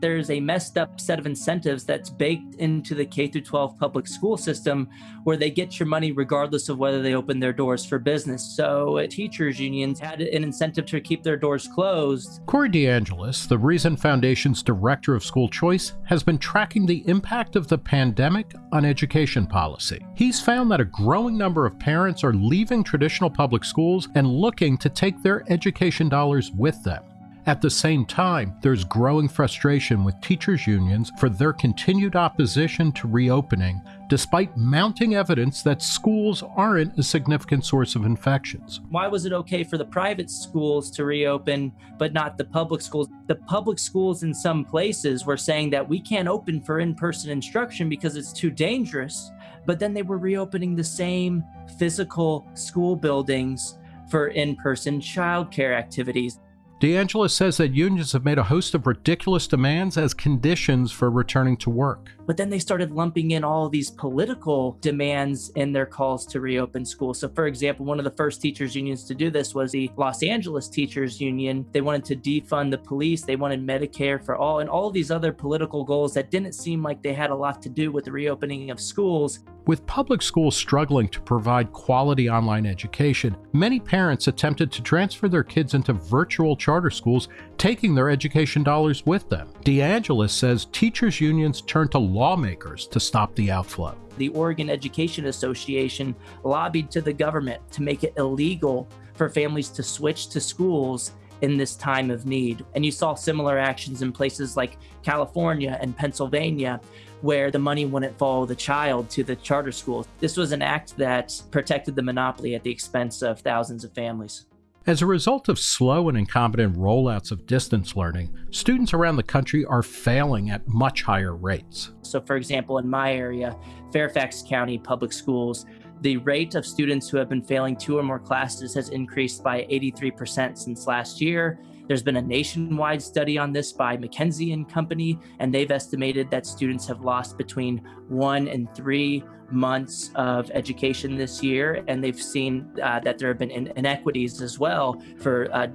there's a messed up set of incentives that's baked into the K through 12 public school system where they get your money regardless of whether they open their doors for business. So uh, teachers unions had an incentive to keep their doors closed. Corey DeAngelis, the Reason Foundation's director of school choice, has been tracking the impact of the pandemic on education policy. He's found that a growing number of parents are leaving traditional public schools and looking to take their education dollars with them. At the same time, there's growing frustration with teachers' unions for their continued opposition to reopening, despite mounting evidence that schools aren't a significant source of infections. Why was it okay for the private schools to reopen, but not the public schools? The public schools in some places were saying that we can't open for in person instruction because it's too dangerous, but then they were reopening the same physical school buildings for in person childcare activities. DeAngelis says that unions have made a host of ridiculous demands as conditions for returning to work. But then they started lumping in all these political demands in their calls to reopen schools. So, for example, one of the first teachers' unions to do this was the Los Angeles Teachers Union. They wanted to defund the police, they wanted Medicare for all, and all these other political goals that didn't seem like they had a lot to do with the reopening of schools. With public schools struggling to provide quality online education, many parents attempted to transfer their kids into virtual charter schools, taking their education dollars with them. DeAngelis says teachers' unions turned to lawmakers to stop the outflow. The Oregon Education Association lobbied to the government to make it illegal for families to switch to schools in this time of need. And you saw similar actions in places like California and Pennsylvania, where the money wouldn't follow the child to the charter schools. This was an act that protected the monopoly at the expense of thousands of families. As a result of slow and incompetent rollouts of distance learning, students around the country are failing at much higher rates. So, for example, in my area, Fairfax County Public Schools, the rate of students who have been failing two or more classes has increased by 83% since last year. There's been a nationwide study on this by McKinsey and Company, and they've estimated that students have lost between one and three months of education this year, and they've seen uh, that there have been in inequities as well for uh,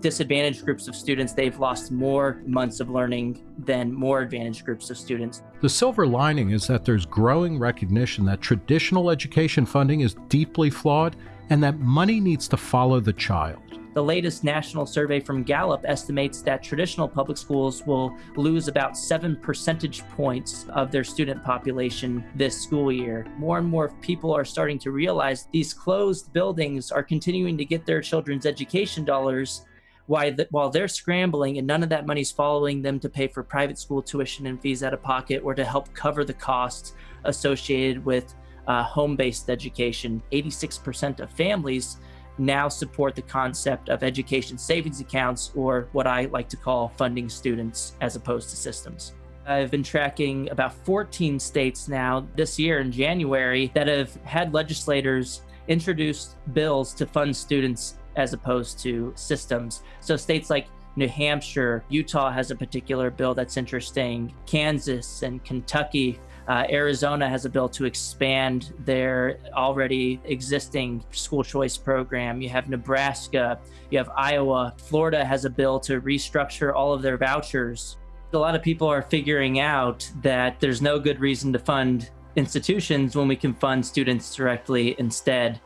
disadvantaged groups of students. They've lost more months of learning than more advantaged groups of students. The silver lining is that there's growing recognition that traditional education funding is deeply flawed and that money needs to follow the child. The latest national survey from Gallup estimates that traditional public schools will lose about seven percentage points of their student population this school year. More and more people are starting to realize these closed buildings are continuing to get their children's education dollars while they're scrambling and none of that money's following them to pay for private school tuition and fees out of pocket or to help cover the costs associated with uh, home based education. 86% of families now support the concept of education savings accounts, or what I like to call funding students as opposed to systems. I've been tracking about 14 states now this year in January that have had legislators introduce bills to fund students as opposed to systems. So states like New Hampshire, Utah has a particular bill that's interesting, Kansas and Kentucky uh, Arizona has a bill to expand their already existing school choice program. You have Nebraska, you have Iowa. Florida has a bill to restructure all of their vouchers. A lot of people are figuring out that there's no good reason to fund institutions when we can fund students directly instead.